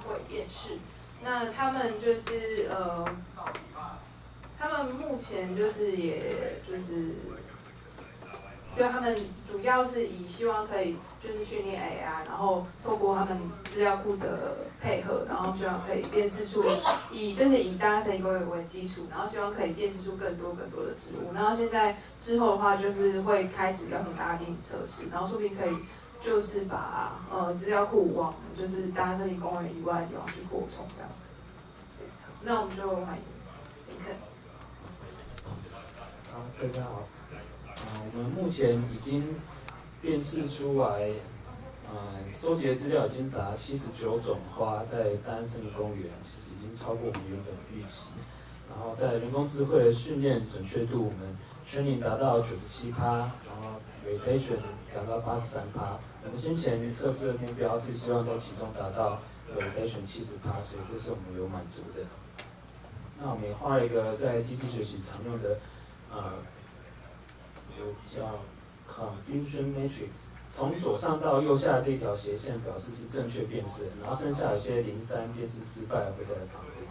会辨识。那他们就是呃，他们目前就是也就是，就他们主要是以希望可以就是训练 AI，然后透过他们资料库的配合，然后希望可以辨识出以就是以大家声音工业为基础，然后希望可以辨识出更多更多的植物。然后现在之后的话，就是会开始邀请大家进行测试，然后说不定可以。就是把呃资料库往就是大家森林公园以外的地方去扩充这样子。那我们就欢迎林肯。好，大家好。啊，我们目前已经辨识出来，呃，收集的资料已经达七十九种花，在大安森林公园，其实已经超过我们原本预期。然后在人工智慧的训练准确度，我们 training 达到九十七趴，然后 validation 达到八十三趴。我们先前测试的目标是希望在其中达到呃 validation 七十趴，所以这是我们有满足的。那我们也画了一个在机器学习常用的呃，有叫 confusion matrix，从左上到右下这条斜线表示是正确辨识，然后剩下有些零三辨识失败会在旁边。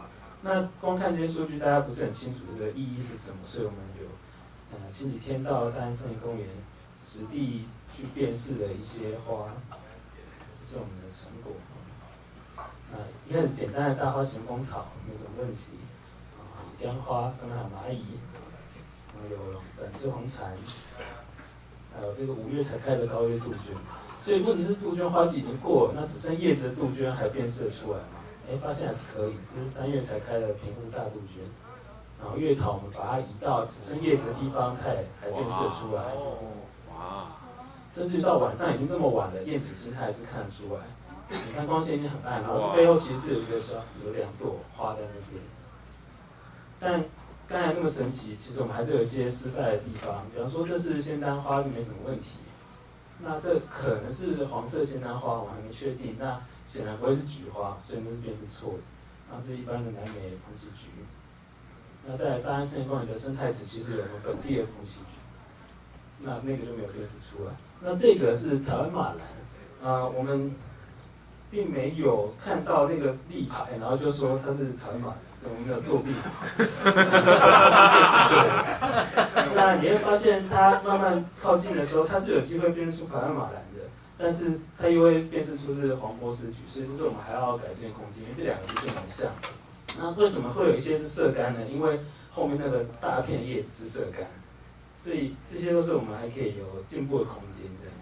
那光看这些数据，大家不是很清楚这个意义是什么，所以我们有呃前几天到大安森林公园实地。去辨识的一些花，这是我们的成果。啊，一开始简单的大花型风草没什么问题。啊，江花上面还有蚂蚁，然后有粉枝红蝉，还有这个五月才开的高月杜鹃。所以问题是杜鹃花季已经过了，那只剩叶子的杜鹃还辨识出来吗？哎，发现还是可以。这是三月才开的平湖大杜鹃。然后月桃我们把它移到只剩叶子的地方，它也还辨识出来。哇甚至到晚上已经这么晚了，燕子金它还是看得出来。你看光线已经很暗，然后背后其实是有一个小有两朵花在那边。但刚才那么神奇，其实我们还是有一些失败的地方。比方说这是仙丹花就没什么问题，那这可能是黄色仙丹花，我还没确定。那显然不会是菊花，所以那是便是错的。那这一般的南美蓬奇菊。那在大安森林公园的生态池，其实有个本地的蓬奇菊，那那个就没有辨识出来。那这个是台湾马兰，啊，我们并没有看到那个立牌，然后就说它是台湾马兰，是我们的作弊。那你会发现，它慢慢靠近的时候，它是有机会辨识出台湾马兰的，但是它又会辨识出是黄波斯菊，所以这是我们还要改进空间，因为这两个不是很像。那为什么会有一些是色干呢？因为后面那个大片叶子是色干。所以这些都是我们还可以有进步的空间，这样。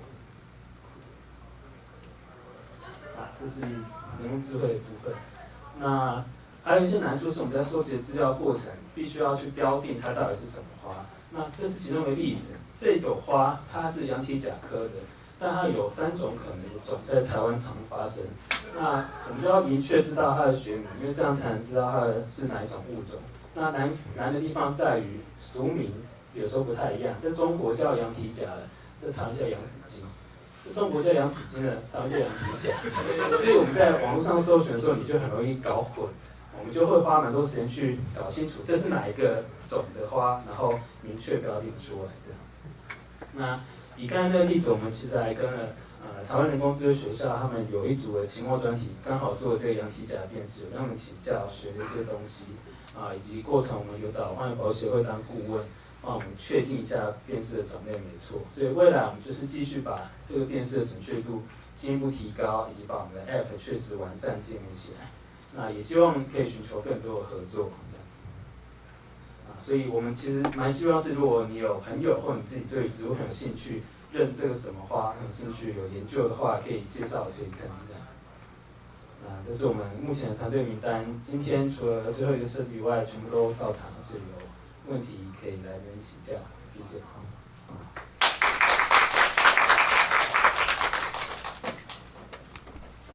啊，这是人工智慧的部分。那还有一些难处是我们在收集资料过程，必须要去标定它到底是什么花。那这是其中一个例子，这朵花它是羊蹄甲科的，但它有三种可能的种在台湾常发生。那我们就要明确知道它的学名，因为这样才能知道它是哪一种物种。那难难的地方在于俗名。有时候不太一样，在中国叫羊蹄甲的，在台湾叫羊子金；在中国叫羊子金的，台湾叫羊蹄甲。所以我们在网络上搜寻的时候，你就很容易搞混。我们就会花蛮多时间去搞清楚这是哪一个种的花，然后明确标定出来的。那以刚才那个例子，我们其实还跟了呃台湾人工智能学校，他们有一组的期末专题，刚好做这个羊蹄甲的辨识，有跟他们请教学的一些东西啊，以及过程我们有找荒野保协会当顾问。帮我们确定一下辨识的种类没错，所以未来我们就是继续把这个辨识的准确度进一步提高，以及把我们的 App 确实完善建立起来。那也希望可以寻求更多的合作。啊，所以我们其实蛮希望是，如果你有朋友或你自己对植物很有兴趣，认这个什么花很有兴趣有研究的话，可以介绍可以看这样。啊，这是我们目前的团队名单。今天除了最后一个设计以外，全部都到场，所以有问题。可以来这边请教，谢谢。